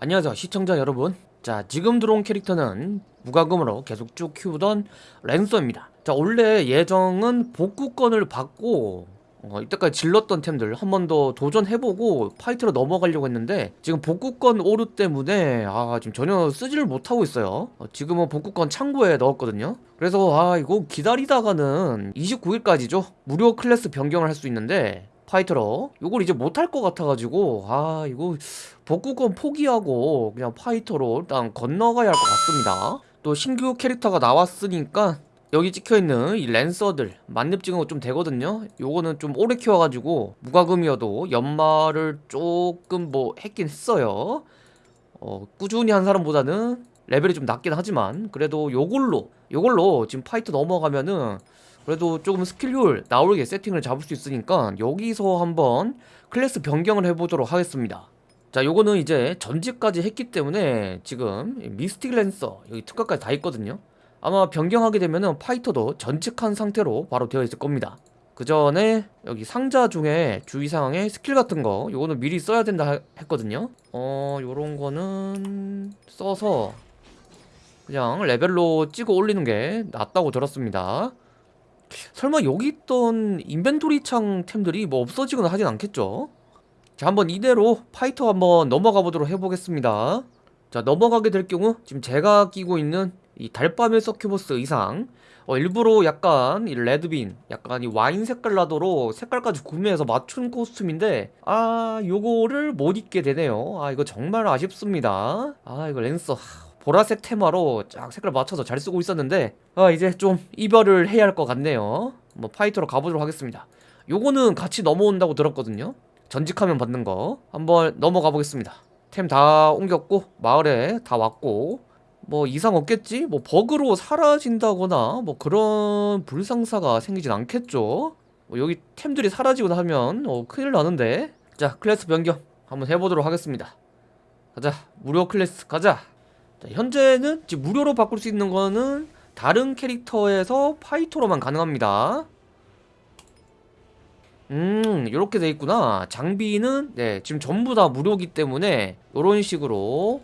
안녕하세요 시청자 여러분. 자 지금 들어온 캐릭터는 무과금으로 계속 쭉 키우던 랜서입니다. 자 원래 예정은 복구권을 받고 어, 이때까지 질렀던 템들 한 번 더 도전해보고 파이터로 넘어가려고 했는데 지금 복구권 오류 때문에 아 지금 전혀 쓰지를 못하고 있어요. 어, 지금은 복구권 창고에 넣었거든요. 그래서 아 이거 기다리다가는 29일까지죠? 무료 클래스 변경을 할 수 있는데 파이터로 이걸 이제 못할 것 같아가지고 아 이거 복구권 포기하고 그냥 파이터로 일단 건너가야 할 것 같습니다. 또 신규 캐릭터가 나왔으니까 여기 찍혀있는 이 랜서들 만렙 찍은 거 좀 되거든요. 요거는 좀 오래 키워가지고 무과금이어도 연마를 조금 뭐 했긴 했어요. 어, 꾸준히 한 사람보다는 레벨이 좀 낮긴 하지만 그래도 요걸로 요걸로 지금 파이터 넘어가면은 그래도 조금 스킬 효율 나오게 세팅을 잡을 수 있으니까 여기서 한번 클래스 변경을 해보도록 하겠습니다. 자 요거는 이제 전직까지 했기 때문에 지금 미스틱 랜서 여기 특가까지 다 있거든요. 아마 변경하게 되면은 파이터도 전직한 상태로 바로 되어 있을 겁니다. 그 전에 여기 상자 중에 주의사항에 스킬 같은 거 요거는 미리 써야 된다 하- 했거든요. 어 요런 거는 써서 그냥 레벨로 찍어 올리는 게 낫다고 들었습니다 설마 여기 있던 inventory 창 템들이 뭐 없어지거나 하진 않겠죠? 자 한번 이대로 파이터 한번 넘어가 보도록 해보겠습니다. 자 넘어가게 될 경우 지금 제가 끼고 있는 이 달밤의 서큐버스 의상. 어, 일부러 약간 이 레드빈 약간 이 와인 색깔 나도록 색깔까지 구매해서 맞춘 costume인데 아 요거를 못 입게 되네요. 아 이거 정말 아쉽습니다. 아 이거 랜서 하, 보라색 테마로 쫙 색깔 맞춰서 잘 쓰고 있었는데 아 이제 좀 이별을 해야 할 것 같네요. 뭐 파이터로 가보도록 하겠습니다. 요거는 같이 넘어온다고 들었거든요. 전직하면 받는 거. 한번 넘어가 보겠습니다. 템 다 옮겼고 마을에 다 왔고 뭐 이상 없겠지? 뭐 버그로 사라진다거나 뭐 그런 불상사가 생기진 않겠죠? 뭐 여기 템들이 사라지거나 하면 어, 큰일 나는데. 자 클래스 변경 한번 해보도록 하겠습니다. 가자 무료 클래스 가자 자, 현재는 지금 무료로 바꿀 수 있는 거는 다른 캐릭터에서 파이터로만 가능합니다. 음 이렇게 돼 있구나. 장비는 네 지금 전부 다 무료기 때문에 이런 식으로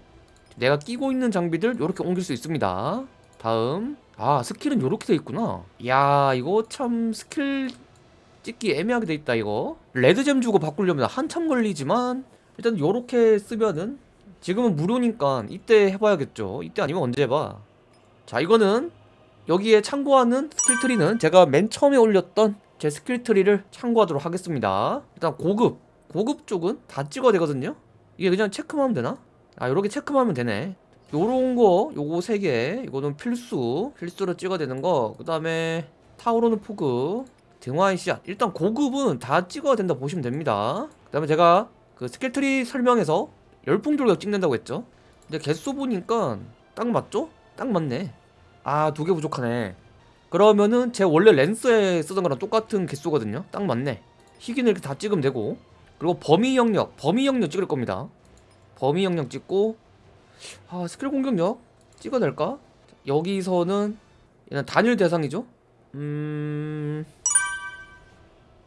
내가 끼고 있는 장비들 이렇게 옮길 수 있습니다. 다음. 아 skill은 이렇게 돼 있구나. 야 이거 참 스킬 찍기 애매하게 돼 있다 이거. 레드잼 주고 바꾸려면 한참 걸리지만 일단 요렇게 쓰면은 지금은 무료니까 이때 해봐야겠죠. 이때 아니면 언제 해봐. 자 이거는 여기에 참고하는 skill tree는 제가 맨 처음에 올렸던 제 skill tree를 참고하도록 하겠습니다. 일단 고급 고급 쪽은 다 찍어야 되거든요. 이게 그냥 체크만 하면 되나? 아 요렇게 체크만 하면 되네. 요런 거 요거 3개 이거는 필수 필수로 찍어야 되는 거그 다음에 타오르는 포그 등화의 씨앗. 일단 고급은 다 찍어야 된다 보시면 됩니다. 그 다음에 제가 그 skill tree 설명에서 열풍 돌격 찍는다고 했죠? 근데 개수 보니까 딱 맞죠? 딱 맞네. 아 두 개 부족하네. 그러면은 제 원래 랜스에 쓰던 거랑 똑같은 개수거든요. 딱 맞네. 희귀는 이렇게 다 찍으면 되고. 그리고 범위 영역 범위 영역 찍을 겁니다. 범위 영역 찍고 아 스킬 공격력 찍어낼까? 여기서는 얘는 단일 대상이죠? 음...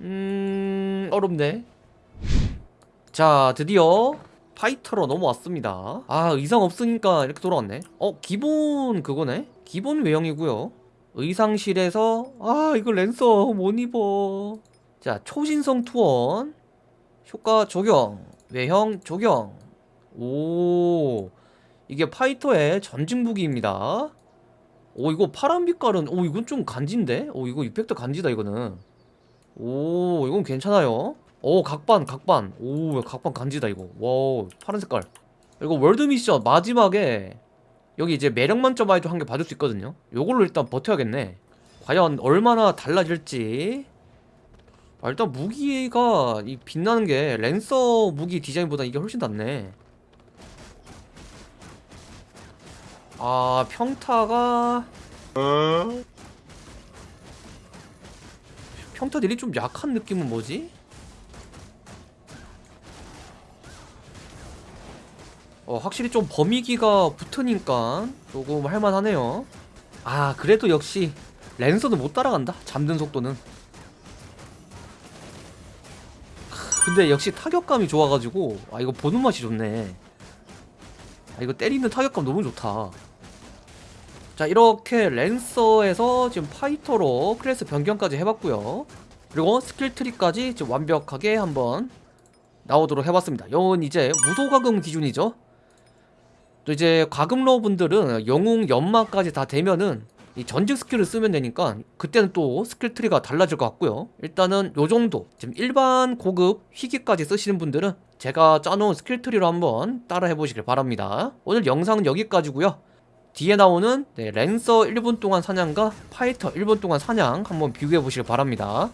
음... 어렵네. 자 드디어 파이터로 넘어왔습니다. 아 의상 없으니까 이렇게 돌아왔네. 어 기본 그거네? 기본 외형이고요. 의상실에서 아 이거 랜서 못 입어. 자 초신성 투원. 효과 적용. 외형 적용. 오 이게 파이터의 전직 무기입니다. 오 이거 파란 빛깔은 오 이건 좀 간지인데? 오 이거 effect 간지다 이거는. 오 이건 괜찮아요 오 각반 각반. 오 각반 간지다 이거. 와 파란 색깔. 그리고 월드 미션 마지막에 여기 이제 매력 만점 아이도 한 개 받을 수 있거든요. 요걸로 일단 버텨야겠네. 과연 얼마나 달라질지. 아, 일단 무기가 이 빛나는 게 랜서 무기 디자인보다 이게 훨씬 낫네. 아 평타가 평타 딜이 좀 약한 느낌은 뭐지? 어 확실히 좀 범위기가 붙으니까 조금 할만하네요. 아 그래도 역시 랜서는 못 따라간다 잠든 속도는. 크, 근데 역시 타격감이 좋아가지고 아 이거 보는 맛이 좋네. 아, 이거 때리는 타격감 너무 좋다. 자 이렇게 랜서에서 지금 파이터로 클래스 변경까지 해봤고요. 그리고 skill tree까지 완벽하게 한번 나오도록 해봤습니다. 이건 이제 무소과금 기준이죠 또 이제 과금러 분들은 영웅 연마까지 다 되면은 이 전직 skill을 쓰면 되니까 그때는 또 skill tree가 달라질 것 같고요. 일단은 요 정도. 지금 일반 고급 희귀까지 쓰시는 분들은 제가 짜놓은 skill tree로 한번 따라 해보시길 바랍니다. 오늘 영상은 여기까지고요. 뒤에 나오는 네, 랜서 1분 동안 사냥과 파이터 1분 동안 사냥 한번 비교해 보시길 바랍니다